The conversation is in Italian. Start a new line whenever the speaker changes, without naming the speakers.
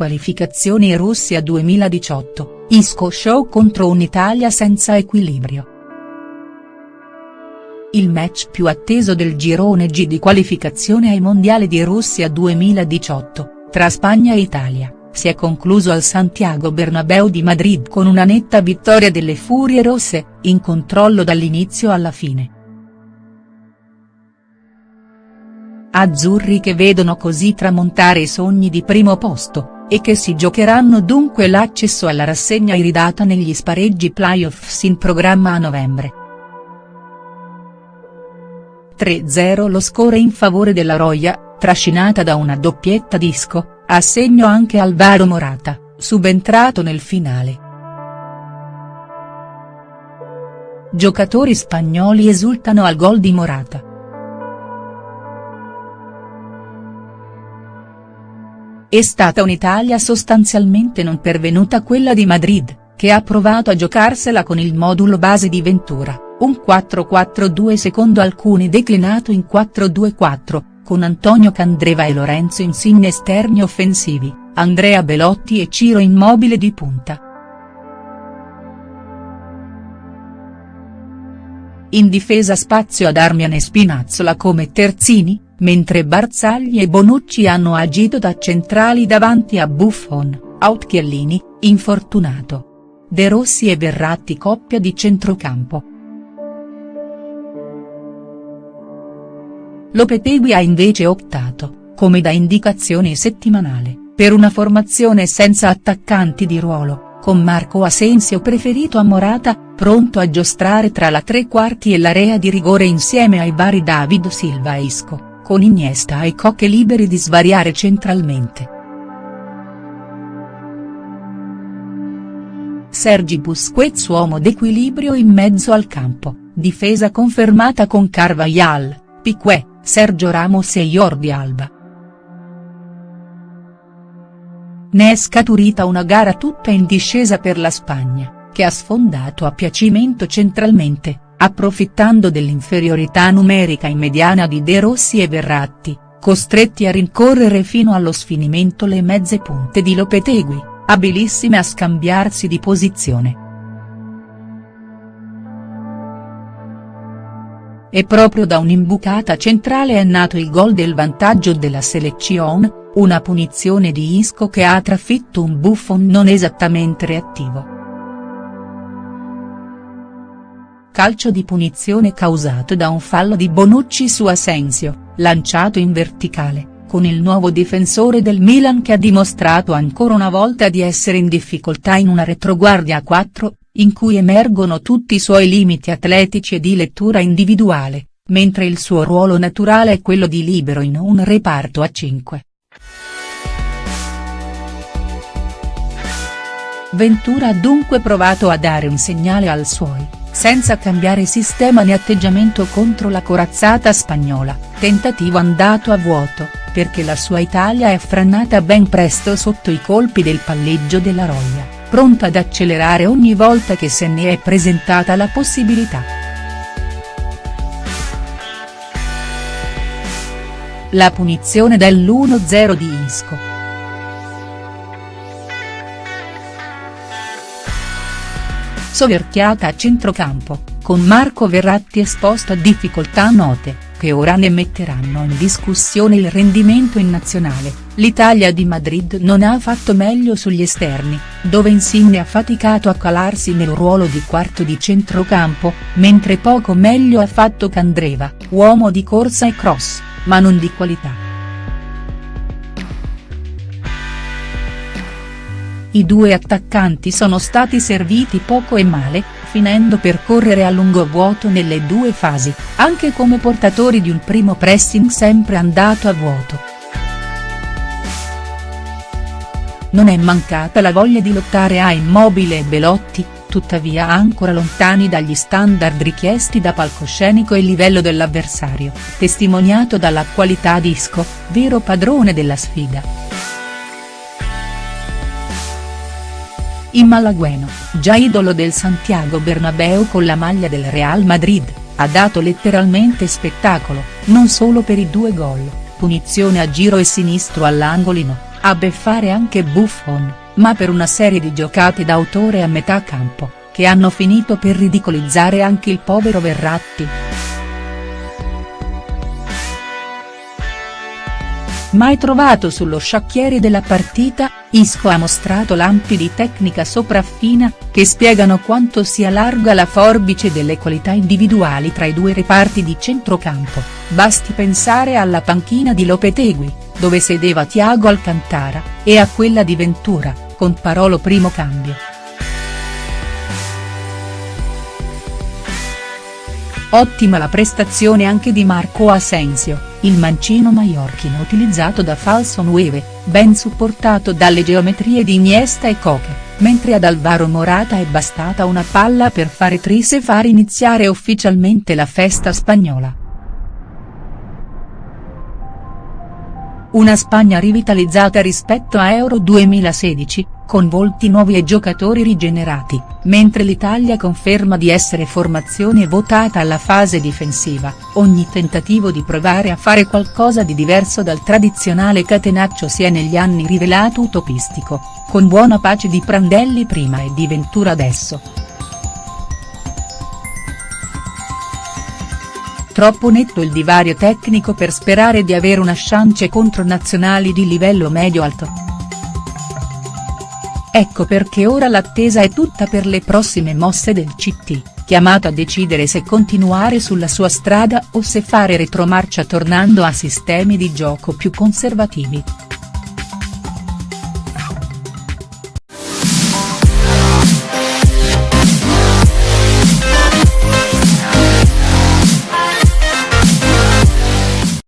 qualificazioni Russia 2018, Isco show contro un'Italia senza equilibrio. Il match più atteso del girone G di qualificazione ai mondiali di Russia 2018, tra Spagna e Italia, si è concluso al Santiago Bernabéu di Madrid con una netta vittoria delle Furie Rosse, in controllo dall'inizio alla fine. Azzurri che vedono così tramontare i sogni di primo posto, e che si giocheranno dunque l'accesso alla rassegna iridata negli spareggi playoffs in programma a novembre. 3-0 lo score in favore della Roya, trascinata da una doppietta disco, a segno anche Alvaro Morata, subentrato nel finale. Giocatori spagnoli esultano al gol di Morata. È stata un'Italia sostanzialmente non pervenuta quella di Madrid, che ha provato a giocarsela con il modulo base di Ventura, un 4-4-2 secondo alcuni declinato in 4-2-4, con Antonio Candreva e Lorenzo Insigne esterni offensivi, Andrea Belotti e Ciro Immobile di punta. In difesa spazio ad Armian e Spinazzola come terzini, mentre Barzagli e Bonucci hanno agito da centrali davanti a Buffon, Outchiellini, infortunato. De Rossi e Verratti coppia di centrocampo. Lopetegui ha invece optato, come da indicazione settimanale, per una formazione senza attaccanti di ruolo, con Marco Asensio preferito a Morata, pronto a giostrare tra la tre quarti e l'area di rigore insieme ai vari David Silva e Isco, con Iniesta e Cocche liberi di svariare centralmente. Sergi Busquets uomo d'equilibrio in mezzo al campo, difesa confermata con Carvajal, Piquet, Sergio Ramos e Jordi Alba. Ne è scaturita una gara tutta in discesa per la Spagna, che ha sfondato a piacimento centralmente, approfittando dell'inferiorità numerica in mediana di De Rossi e Verratti, costretti a rincorrere fino allo sfinimento le mezze punte di Lopetegui, abilissime a scambiarsi di posizione. E proprio da un'imbucata centrale è nato il gol del vantaggio della selezione, una punizione di Isco che ha trafitto un Buffon non esattamente reattivo. Calcio di punizione causato da un fallo di Bonucci su Asensio, lanciato in verticale, con il nuovo difensore del Milan che ha dimostrato ancora una volta di essere in difficoltà in una retroguardia a 4, in cui emergono tutti i suoi limiti atletici e di lettura individuale, mentre il suo ruolo naturale è quello di libero in un reparto a 5. Ventura ha dunque provato a dare un segnale al suoi, senza cambiare sistema né atteggiamento contro la corazzata spagnola, tentativo andato a vuoto, perché la sua Italia è frannata ben presto sotto i colpi del palleggio della Roglia pronta ad accelerare ogni volta che se ne è presentata la possibilità. La punizione dell'1-0 di Isco. Soverchiata a centrocampo, con Marco Verratti esposto a difficoltà note che ora ne metteranno in discussione il rendimento in nazionale, l'Italia di Madrid non ha fatto meglio sugli esterni, dove Insigne ha faticato a calarsi nel ruolo di quarto di centrocampo, mentre poco meglio ha fatto Candreva, uomo di corsa e cross, ma non di qualità. I due attaccanti sono stati serviti poco e male, finendo per correre a lungo vuoto nelle due fasi, anche come portatori di un primo pressing sempre andato a vuoto. Non è mancata la voglia di lottare a Immobile e Belotti, tuttavia ancora lontani dagli standard richiesti da palcoscenico e livello dell'avversario, testimoniato dalla qualità di Isco, vero padrone della sfida. In Malagueno, già idolo del Santiago Bernabeu con la maglia del Real Madrid, ha dato letteralmente spettacolo, non solo per i due gol, punizione a giro e sinistro all'angolino, a beffare anche Buffon, ma per una serie di giocate d'autore a metà campo, che hanno finito per ridicolizzare anche il povero Verratti. Mai trovato sullo sciacchiere della partita, Isco ha mostrato lampi di tecnica sopraffina, che spiegano quanto sia larga la forbice delle qualità individuali tra i due reparti di centrocampo, basti pensare alla panchina di Lopetegui, dove sedeva Thiago Alcantara, e a quella di Ventura, con Parolo primo cambio. Ottima la prestazione anche di Marco Asensio, il mancino maiorchino utilizzato da falso 9, ben supportato dalle geometrie di Iniesta e Coche, mentre ad Alvaro Morata è bastata una palla per fare tris e far iniziare ufficialmente la festa spagnola. Una Spagna rivitalizzata rispetto a Euro 2016, con volti nuovi e giocatori rigenerati, mentre l'Italia conferma di essere formazione votata alla fase difensiva, ogni tentativo di provare a fare qualcosa di diverso dal tradizionale catenaccio si è negli anni rivelato utopistico, con buona pace di Prandelli prima e di Ventura adesso. Troppo netto il divario tecnico per sperare di avere una chance contro nazionali di livello medio-alto. Ecco perché ora l'attesa è tutta per le prossime mosse del CT, chiamato a decidere se continuare sulla sua strada o se fare retromarcia tornando a sistemi di gioco più conservativi.